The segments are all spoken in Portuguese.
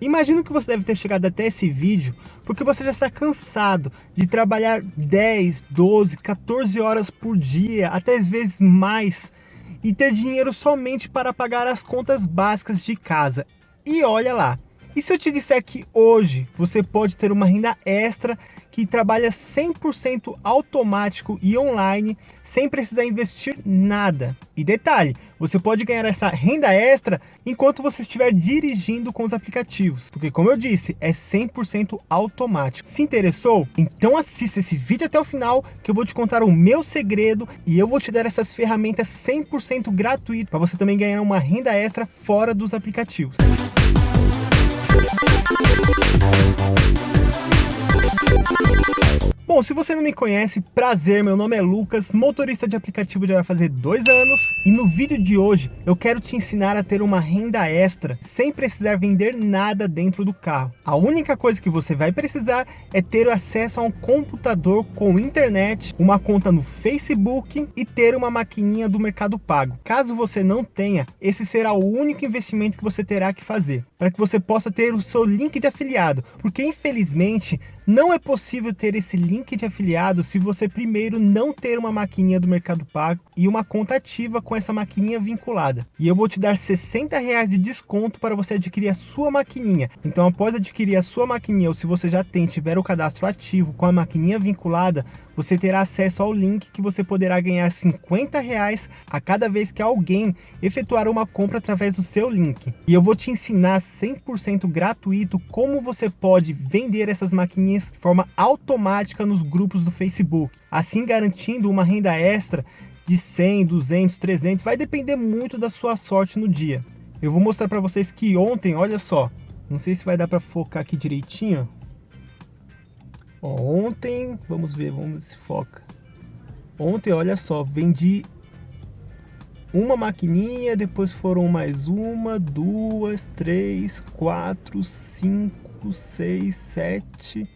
Imagino que você deve ter chegado até esse vídeo porque você já está cansado de trabalhar 10, 12, 14 horas por dia, até às vezes mais, e ter dinheiro somente para pagar as contas básicas de casa. E olha lá, e se eu te disser que hoje você pode ter uma renda extra que trabalha 100% automático e online, sem precisar investir nada. E detalhe, você pode ganhar essa renda extra enquanto você estiver dirigindo com os aplicativos, porque como eu disse, é 100% automático. Se interessou? Então assista esse vídeo até o final, que eu vou te contar o meu segredo e eu vou te dar essas ferramentas 100% gratuitas para você também ganhar uma renda extra fora dos aplicativos. Thank you. Bom, se você não me conhece, prazer, meu nome é Lucas, motorista de aplicativo já vai fazer dois anos e no vídeo de hoje eu quero te ensinar a ter uma renda extra sem precisar vender nada dentro do carro. A única coisa que você vai precisar é ter acesso a um computador com internet, uma conta no Facebook e ter uma maquininha do Mercado Pago. Caso você não tenha, esse será o único investimento que você terá que fazer para que você possa ter o seu link de afiliado, porque infelizmente não é possível ter esse link de afiliado se você primeiro não ter uma maquininha do Mercado Pago e uma conta ativa com essa maquininha vinculada. E eu vou te dar 60 reais de desconto para você adquirir a sua maquininha. Então após adquirir a sua maquininha ou se você já tem, tiver o cadastro ativo com a maquininha vinculada, você terá acesso ao link que você poderá ganhar 50 reais a cada vez que alguém efetuar uma compra através do seu link. E eu vou te ensinar 100% gratuito como você pode vender essas maquininhas de forma automática nos grupos do Facebook, assim garantindo uma renda extra de 100, 200, 300, vai depender muito da sua sorte no dia. Eu vou mostrar para vocês que ontem, olha só, não sei se vai dar para focar aqui direitinho, Ó, ontem, vamos ver, vamos ver se foca. Ontem, olha só, vendi uma maquininha, depois foram mais uma, duas, três, quatro, cinco, seis, sete.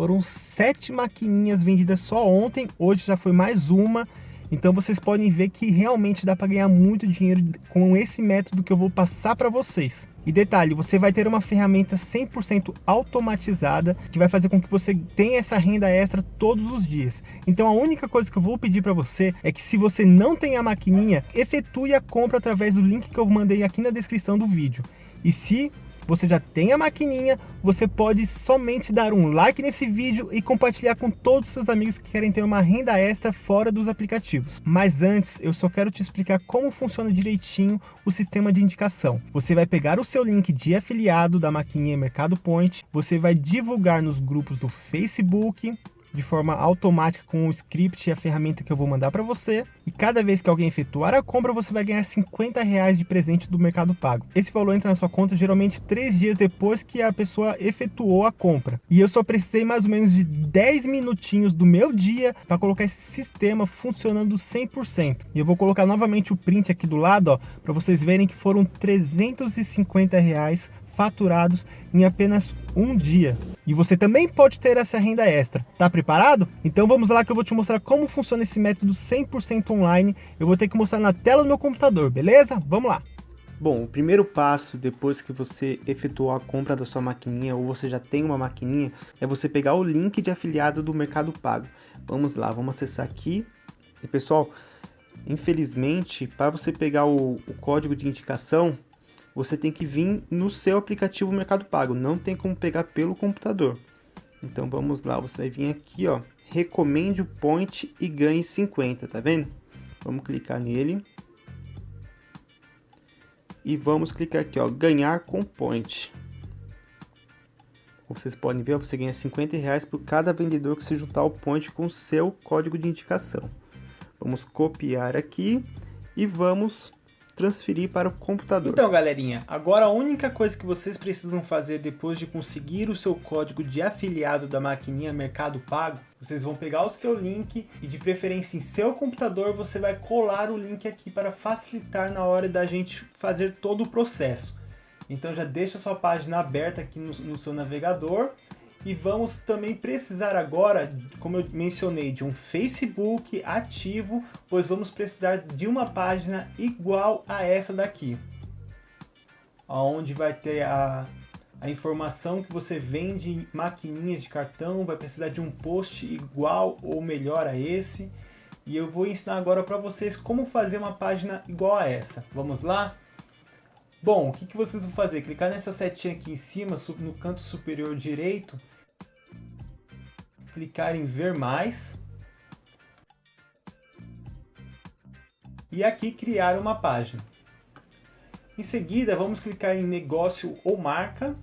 Foram sete maquininhas vendidas só ontem, hoje já foi mais uma. Então vocês podem ver que realmente dá para ganhar muito dinheiro com esse método que eu vou passar para vocês. E detalhe, você vai ter uma ferramenta 100% automatizada que vai fazer com que você tenha essa renda extra todos os dias. Então a única coisa que eu vou pedir para você é que se você não tem a maquininha, efetue a compra através do link que eu mandei aqui na descrição do vídeo. E se você já tem a maquininha, você pode somente dar um like nesse vídeo e compartilhar com todos os seus amigos que querem ter uma renda extra fora dos aplicativos. Mas antes, eu só quero te explicar como funciona direitinho o sistema de indicação. Você vai pegar o seu link de afiliado da maquininha Mercado Point, você vai divulgar nos grupos do Facebook, de forma automática com o script e a ferramenta que eu vou mandar para você. E cada vez que alguém efetuar a compra, você vai ganhar 50 reais de presente do Mercado Pago. Esse valor entra na sua conta geralmente três dias depois que a pessoa efetuou a compra. E eu só precisei mais ou menos de 10 minutinhos do meu dia para colocar esse sistema funcionando 100%. E eu vou colocar novamente o print aqui do lado, para vocês verem que foram 350 reais faturados em apenas um dia. E você também pode ter essa renda extra. Tá preparado? Então vamos lá que eu vou te mostrar como funciona esse método 100% online. Eu vou ter que mostrar na tela do meu computador, beleza? Vamos lá. Bom, o primeiro passo depois que você efetuou a compra da sua maquininha ou você já tem uma maquininha é você pegar o link de afiliado do Mercado Pago. Vamos lá, vamos acessar aqui. E pessoal, infelizmente, para você pegar o, o código de indicação, você tem que vir no seu aplicativo Mercado Pago, não tem como pegar pelo computador. Então vamos lá, você vai vir aqui, ó, recomende o point e ganhe 50, tá vendo? Vamos clicar nele. E vamos clicar aqui, ó, ganhar com point. Como vocês podem ver, você ganha 50 reais por cada vendedor que se juntar ao point com seu código de indicação. Vamos copiar aqui e vamos transferir para o computador. Então galerinha, agora a única coisa que vocês precisam fazer depois de conseguir o seu código de afiliado da maquininha Mercado Pago, vocês vão pegar o seu link e de preferência em seu computador você vai colar o link aqui para facilitar na hora da gente fazer todo o processo. Então já deixa sua página aberta aqui no, no seu navegador e vamos também precisar agora, como eu mencionei, de um Facebook ativo, pois vamos precisar de uma página igual a essa daqui. Onde vai ter a, a informação que você vende maquininhas de cartão, vai precisar de um post igual ou melhor a esse. E eu vou ensinar agora para vocês como fazer uma página igual a essa. Vamos lá? Bom, o que, que vocês vão fazer? Clicar nessa setinha aqui em cima, no canto superior direito, clicar em ver mais. E aqui criar uma página. Em seguida, vamos clicar em negócio ou marca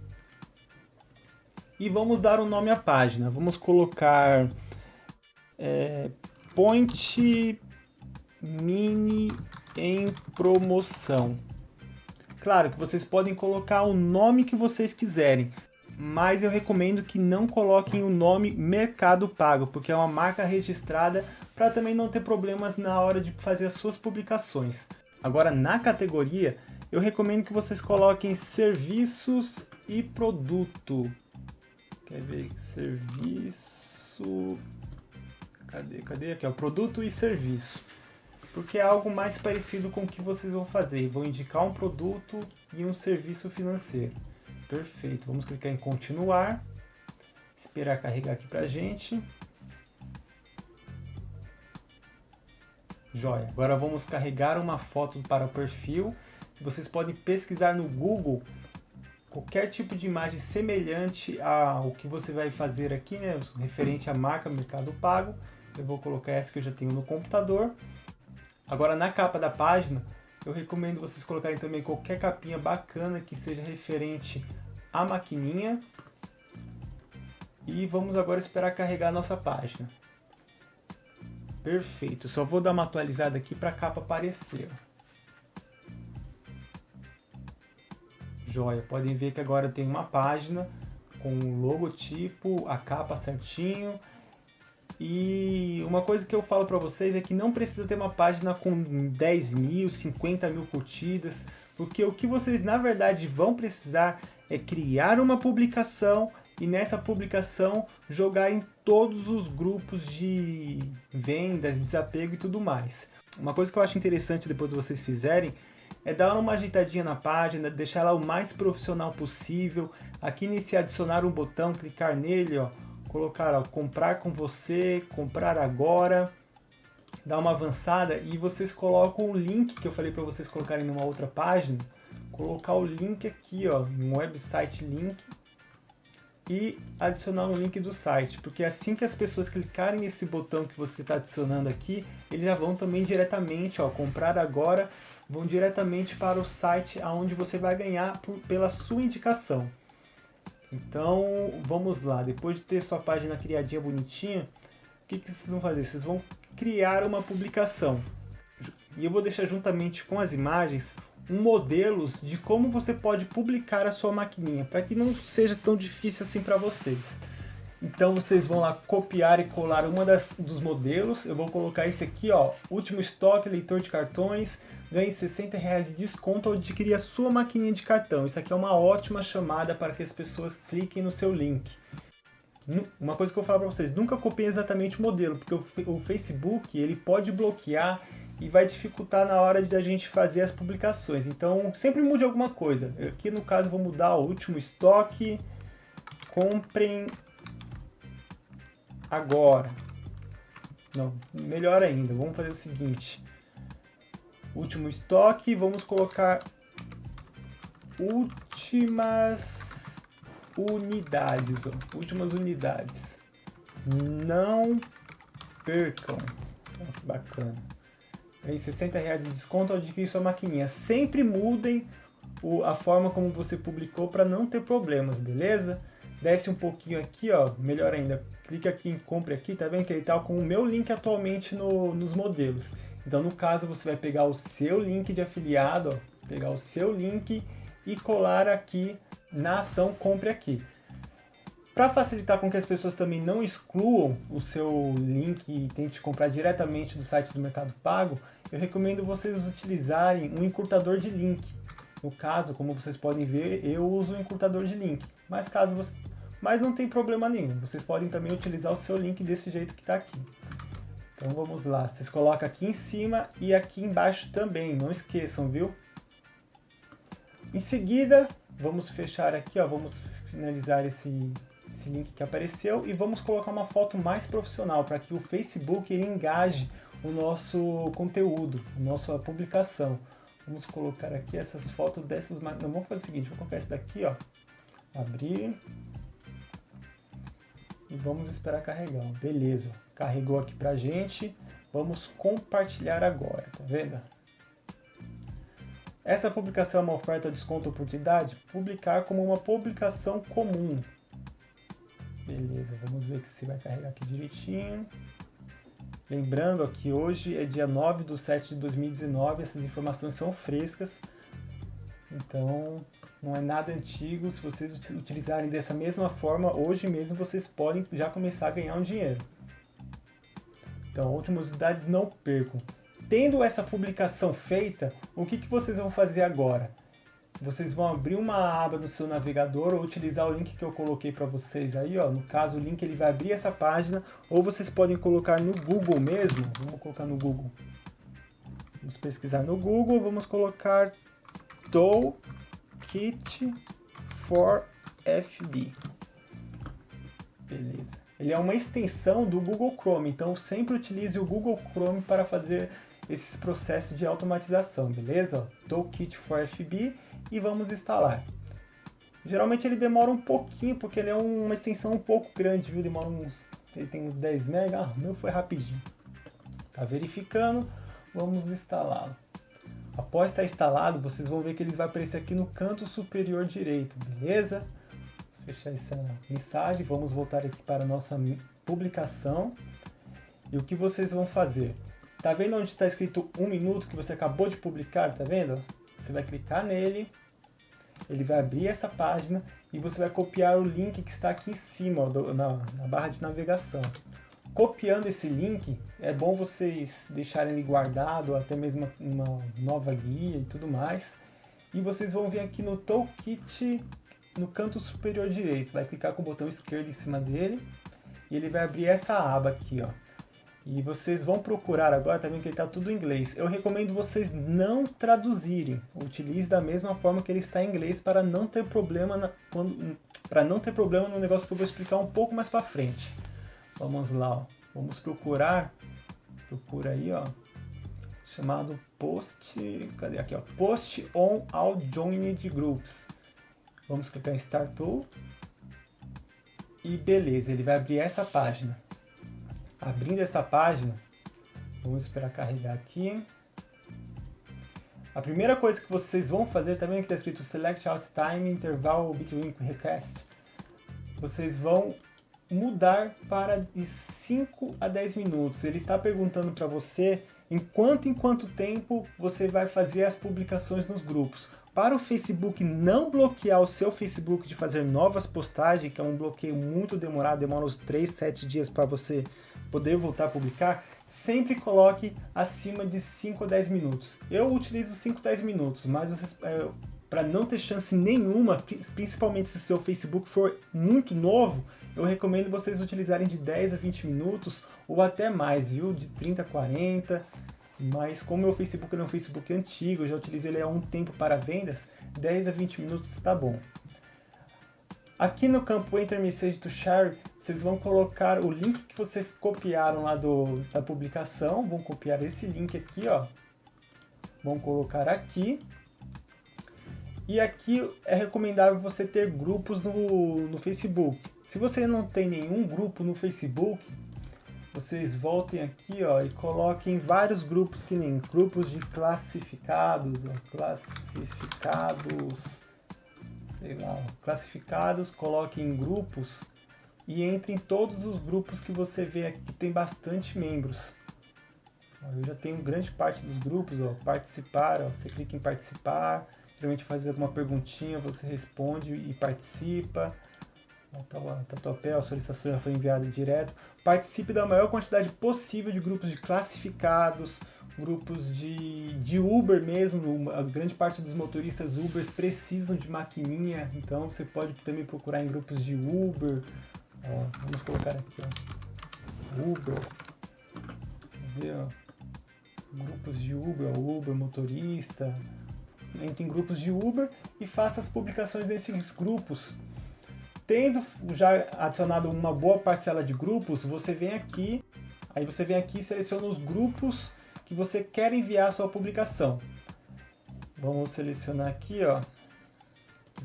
e vamos dar um nome à página. Vamos colocar é, Point Mini em promoção. Claro que vocês podem colocar o nome que vocês quiserem, mas eu recomendo que não coloquem o nome Mercado Pago, porque é uma marca registrada para também não ter problemas na hora de fazer as suas publicações. Agora, na categoria, eu recomendo que vocês coloquem serviços e produto. Quer ver? Serviço... Cadê? Cadê? Aqui, ó. Produto e serviço. Porque é algo mais parecido com o que vocês vão fazer. Vão indicar um produto e um serviço financeiro. Perfeito. Vamos clicar em continuar. Esperar carregar aqui pra gente. Joia. Agora vamos carregar uma foto para o perfil. Vocês podem pesquisar no Google qualquer tipo de imagem semelhante ao que você vai fazer aqui, né, referente à marca Mercado Pago. Eu vou colocar essa que eu já tenho no computador. Agora na capa da página, eu recomendo vocês colocarem também qualquer capinha bacana que seja referente à maquininha. E vamos agora esperar carregar a nossa página. Perfeito, só vou dar uma atualizada aqui para a capa aparecer. Joia, podem ver que agora tem uma página com o logotipo, a capa certinho. E uma coisa que eu falo para vocês é que não precisa ter uma página com 10 mil, 50 mil curtidas, porque o que vocês na verdade vão precisar é criar uma publicação e nessa publicação jogar em todos os grupos de vendas, desapego e tudo mais. Uma coisa que eu acho interessante depois de vocês fizerem é dar uma ajeitadinha na página, deixar ela o mais profissional possível. Aqui nesse adicionar um botão, clicar nele, ó, colocar comprar com você, comprar agora, dar uma avançada e vocês colocam o link que eu falei para vocês colocarem numa outra página, colocar o link aqui, ó, um website link e adicionar um link do site, porque assim que as pessoas clicarem nesse botão que você está adicionando aqui, eles já vão também diretamente, ó, comprar agora vão diretamente para o site aonde você vai ganhar por, pela sua indicação. Então, vamos lá. Depois de ter sua página criadinha bonitinha, o que, que vocês vão fazer? Vocês vão criar uma publicação. E eu vou deixar juntamente com as imagens um modelos de como você pode publicar a sua maquininha, para que não seja tão difícil assim para vocês. Então vocês vão lá copiar e colar uma das, dos modelos. Eu vou colocar esse aqui, ó, último estoque, leitor de cartões, ganhe 60 reais de desconto ao adquirir a sua maquininha de cartão. Isso aqui é uma ótima chamada para que as pessoas cliquem no seu link. Uma coisa que eu vou falar para vocês, nunca copiem exatamente o modelo, porque o, Facebook ele pode bloquear e vai dificultar na hora de a gente fazer as publicações. Então sempre mude alguma coisa. Aqui no caso vou mudar o último estoque, comprem agora. Não, melhor ainda, vamos fazer o seguinte. Último estoque, vamos colocar últimas unidades, ó, últimas unidades. Não percam. Bacana. Aí 60 reais de desconto ao adquirir sua maquininha. Sempre mudem o, a forma como você publicou para não ter problemas, beleza? desce um pouquinho aqui, ó, melhor ainda, clica aqui em compre aqui, tá vendo que ele tá com o meu link atualmente no, nos modelos. Então no caso você vai pegar o seu link de afiliado, ó, pegar o seu link e colar aqui na ação compre aqui. Para facilitar com que as pessoas também não excluam o seu link e tente comprar diretamente do site do Mercado Pago, eu recomendo vocês utilizarem um encurtador de link. No caso, como vocês podem ver, eu uso um encurtador de link. Mas caso você... Mas não tem problema nenhum. Vocês podem também utilizar o seu link desse jeito que está aqui. Então vamos lá. Vocês colocam aqui em cima e aqui embaixo também. Não esqueçam, viu? Em seguida, vamos fechar aqui, ó, vamos finalizar esse, esse link que apareceu e vamos colocar uma foto mais profissional para que o Facebook ele engaje o nosso conteúdo, a nossa publicação. Vamos colocar aqui essas fotos dessas... Não, vamos fazer o seguinte, vou colocar esse daqui, ó. Abrir. E vamos esperar carregar. Beleza, carregou aqui pra gente. Vamos compartilhar agora, tá vendo? Essa publicação é uma oferta, desconto, oportunidade? Publicar como uma publicação comum. Beleza, vamos ver se vai carregar aqui direitinho. Lembrando que hoje é dia 9 de 7 de 2019, essas informações são frescas. Então, não é nada antigo. Se vocês utilizarem dessa mesma forma, hoje mesmo vocês podem já começar a ganhar um dinheiro. Então, últimas unidades não percam. Tendo essa publicação feita, o que, que vocês vão fazer agora? Vocês vão abrir uma aba no seu navegador ou utilizar o link que eu coloquei para vocês aí, ó. No caso, o link ele vai abrir essa página ou vocês podem colocar no Google mesmo. Vamos colocar no Google. Vamos pesquisar no Google, vamos colocar Toolkit for FB. Beleza. Ele é uma extensão do Google Chrome, então sempre utilize o Google Chrome para fazer esses processos de automatização, beleza? Toolkit for FB e vamos instalar. Geralmente ele demora um pouquinho, porque ele é uma extensão um pouco grande, viu? Demora uns... ele tem uns 10 MB, ah, meu foi rapidinho. Tá verificando, vamos instalá-lo. Após estar instalado, vocês vão ver que ele vai aparecer aqui no canto superior direito, beleza? Fechar essa mensagem, vamos voltar aqui para a nossa publicação. E o que vocês vão fazer? Tá vendo onde está escrito um minuto que você acabou de publicar, tá vendo? Você vai clicar nele, ele vai abrir essa página e você vai copiar o link que está aqui em cima, do, na, na barra de navegação. Copiando esse link, é bom vocês deixarem ele guardado, até mesmo uma nova guia e tudo mais. E vocês vão vir aqui no Toolkit, no canto superior direito. Vai clicar com o botão esquerdo em cima dele e ele vai abrir essa aba aqui, ó. E vocês vão procurar agora, tá vendo que ele está tudo em inglês. Eu recomendo vocês não traduzirem. Utilize da mesma forma que ele está em inglês para não ter problema na, quando, para não ter problema no negócio que eu vou explicar um pouco mais para frente. Vamos lá, ó. Vamos procurar. Procura aí, ó. Chamado post, cadê aqui, ó? Post on all joined groups. Vamos clicar em Start Tool. E beleza, ele vai abrir essa página. Abrindo essa página, vamos esperar carregar aqui. A primeira coisa que vocês vão fazer, também que está escrito Select Out Time Interval Between Request, vocês vão mudar para de 5 a 10 minutos. Ele está perguntando para você em quanto em quanto tempo você vai fazer as publicações nos grupos. Para o Facebook não bloquear o seu Facebook de fazer novas postagens, que é um bloqueio muito demorado, demora uns 3, 7 dias para você poder voltar a publicar, sempre coloque acima de 5 a 10 minutos. Eu utilizo 5 a 10 minutos, mas é, para não ter chance nenhuma, principalmente se o seu Facebook for muito novo, eu recomendo vocês utilizarem de 10 a 20 minutos ou até mais, viu? De 30 a 40. Mas como meu Facebook é um Facebook antigo, eu já utilizo ele há um tempo para vendas, 10 a 20 minutos está bom. Aqui no campo Enter Message to Share, vocês vão colocar o link que vocês copiaram lá do, da publicação, vão copiar esse link aqui, ó. Vão colocar aqui. E aqui é recomendável você ter grupos no, no Facebook. Se você não tem nenhum grupo no Facebook, vocês voltem aqui ó, e coloquem vários grupos que nem grupos de classificados, ó, classificados sei lá, classificados, coloque em grupos e entre em todos os grupos que você vê aqui que tem bastante membros. Eu já tenho grande parte dos grupos, ó, participar, ó, você clica em participar, geralmente faz alguma perguntinha, você responde e participa. Tatuapé, a solicitação já foi enviada direto. Participe da maior quantidade possível de grupos de classificados, grupos de, de Uber mesmo, a grande parte dos motoristas Ubers precisam de maquininha, então você pode também procurar em grupos de Uber, ó, vamos colocar aqui, ó, Uber, ver, ó, grupos de Uber, Uber motorista, entre em grupos de Uber e faça as publicações nesses grupos. Tendo já adicionado uma boa parcela de grupos, você vem aqui, aí você vem aqui e seleciona os grupos que você quer enviar a sua publicação. Vamos selecionar aqui, ó,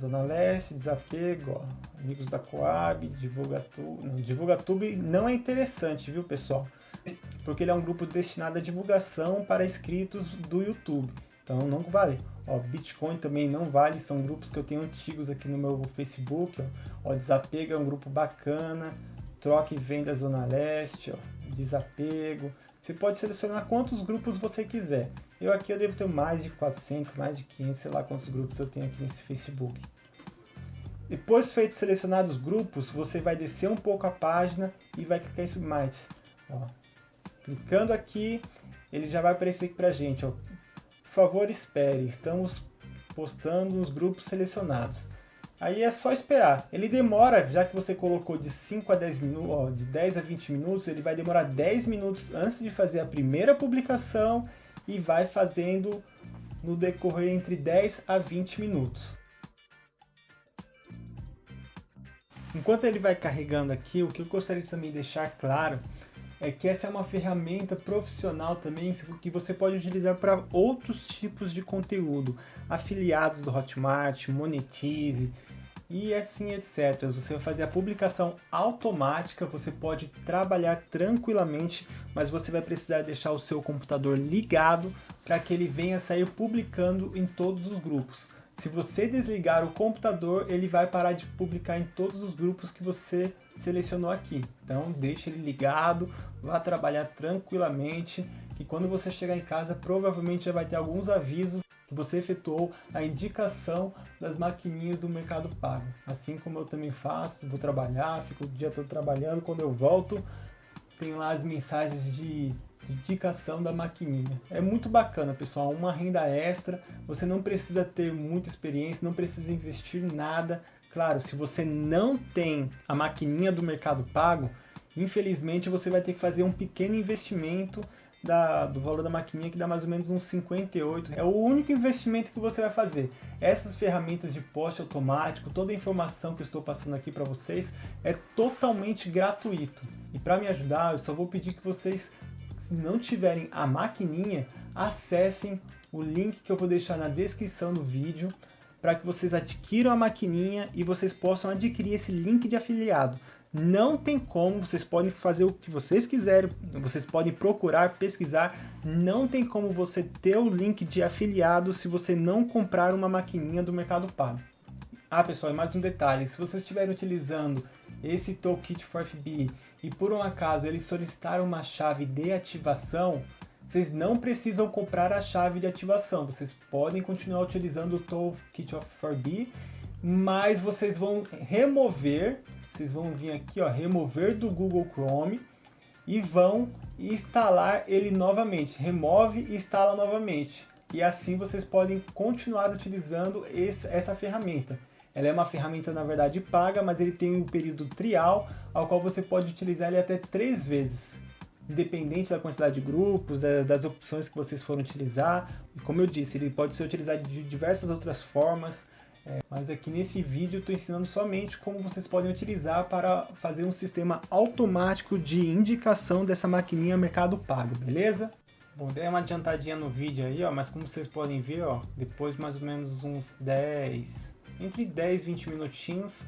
Zona Leste, Desapego, ó, Amigos da Coab, Divulgatube. Divulgatube não é interessante, viu, pessoal? Porque ele é um grupo destinado à divulgação para inscritos do YouTube. Então não vale. Ó, Bitcoin também não vale, são grupos que eu tenho antigos aqui no meu Facebook. Ó, ó Desapego é um grupo bacana. Troca e venda Zona Leste, ó, Desapego. Você pode selecionar quantos grupos você quiser. Eu aqui eu devo ter mais de 400, mais de 500, sei lá quantos grupos eu tenho aqui nesse Facebook. Depois feito selecionados os grupos, você vai descer um pouco a página e vai clicar em Submites. Ó. Clicando aqui, ele já vai aparecer aqui pra gente. Ó. Favor, espere, estamos postando nos grupos selecionados. Aí é só esperar. Ele demora, já que você colocou de 5 a 10 minutos, ó, de 10 a 20 minutos, ele vai demorar 10 minutos antes de fazer a primeira publicação e vai fazendo no decorrer entre 10 a 20 minutos. Enquanto ele vai carregando aqui, o que eu gostaria de também deixar claro é que essa é uma ferramenta profissional também que você pode utilizar para outros tipos de conteúdo, afiliados do Hotmart, Monetize, e assim etc. Você vai fazer a publicação automática, você pode trabalhar tranquilamente, mas você vai precisar deixar o seu computador ligado para que ele venha sair publicando em todos os grupos. Se você desligar o computador, ele vai parar de publicar em todos os grupos que você selecionou aqui. Então deixe ele ligado, vá trabalhar tranquilamente, que quando você chegar em casa provavelmente já vai ter alguns avisos que você efetuou a indicação das maquininhas do Mercado Pago. Assim como eu também faço, vou trabalhar, fico o dia todo trabalhando, quando eu volto, tem lá as mensagens de indicação da maquininha. É muito bacana, pessoal, uma renda extra, você não precisa ter muita experiência, não precisa investir nada. Claro, se você não tem a maquininha do Mercado Pago, infelizmente você vai ter que fazer um pequeno investimento da, do valor da maquininha que dá mais ou menos uns 58. É o único investimento que você vai fazer. Essas ferramentas de poste automático, toda a informação que eu estou passando aqui para vocês é totalmente gratuito. E para me ajudar, eu só vou pedir que vocês, se não tiverem a maquininha, acessem o link que eu vou deixar na descrição do vídeo para que vocês adquiram a maquininha e vocês possam adquirir esse link de afiliado. Não tem como, vocês podem fazer o que vocês quiserem, vocês podem procurar, pesquisar, não tem como você ter o link de afiliado se você não comprar uma maquininha do Mercado Pago. Ah pessoal, e mais um detalhe, se vocês estiverem utilizando esse Toolkit for FB e por um acaso eles solicitaram uma chave de ativação, vocês não precisam comprar a chave de ativação, vocês podem continuar utilizando o Toolkit for B, mas vocês vão remover vocês vão vir aqui, ó, remover do Google Chrome e vão instalar ele novamente. Remove e instala novamente. E assim vocês podem continuar utilizando esse, essa ferramenta. Ela é uma ferramenta, na verdade, paga, mas ele tem um período trial, ao qual você pode utilizar ele até três vezes. Independente da quantidade de grupos, da, das opções que vocês forem utilizar. Como eu disse, ele pode ser utilizado de diversas outras formas. É, mas aqui nesse vídeo eu estou ensinando somente como vocês podem utilizar para fazer um sistema automático de indicação dessa maquininha Mercado Pago, beleza? Bom, dei uma adiantadinha no vídeo aí, ó, mas como vocês podem ver, ó, depois de mais ou menos uns 10, entre 10 e 20 minutinhos,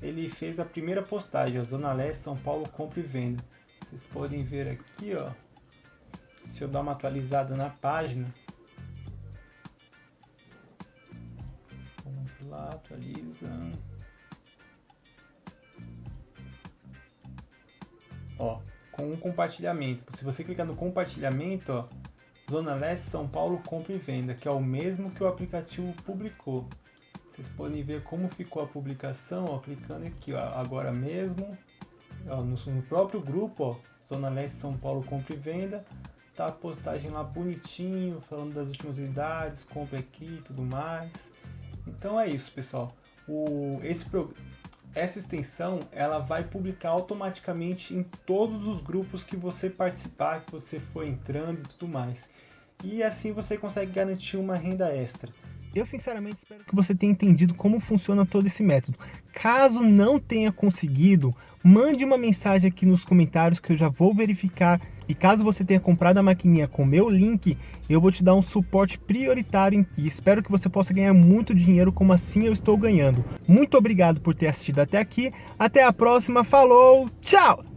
ele fez a primeira postagem, ó, Zona Leste, São Paulo, compra e venda. Vocês podem ver aqui, ó, se eu dar uma atualizada na página, lá, atualiza. Ó, com um compartilhamento. Se você clicar no compartilhamento, ó, Zona Leste, São Paulo, compra e venda, que é o mesmo que o aplicativo publicou. Vocês podem ver como ficou a publicação, ó, clicando aqui, ó, agora mesmo, ó, no, no, próprio grupo, ó, Zona Leste, São Paulo, compra e venda, tá a postagem lá bonitinho, falando das últimas unidades, compra aqui e tudo mais. Então é isso, pessoal. O, esse, essa extensão ela vai publicar automaticamente em todos os grupos que você participar, que você for entrando e tudo mais. E assim você consegue garantir uma renda extra. Eu sinceramente espero que você tenha entendido como funciona todo esse método. Caso não tenha conseguido, mande uma mensagem aqui nos comentários que eu já vou verificar. E caso você tenha comprado a maquininha com meu link, eu vou te dar um suporte prioritário e espero que você possa ganhar muito dinheiro como assim eu estou ganhando. Muito obrigado por ter assistido até aqui. Até a próxima. Falou. Tchau.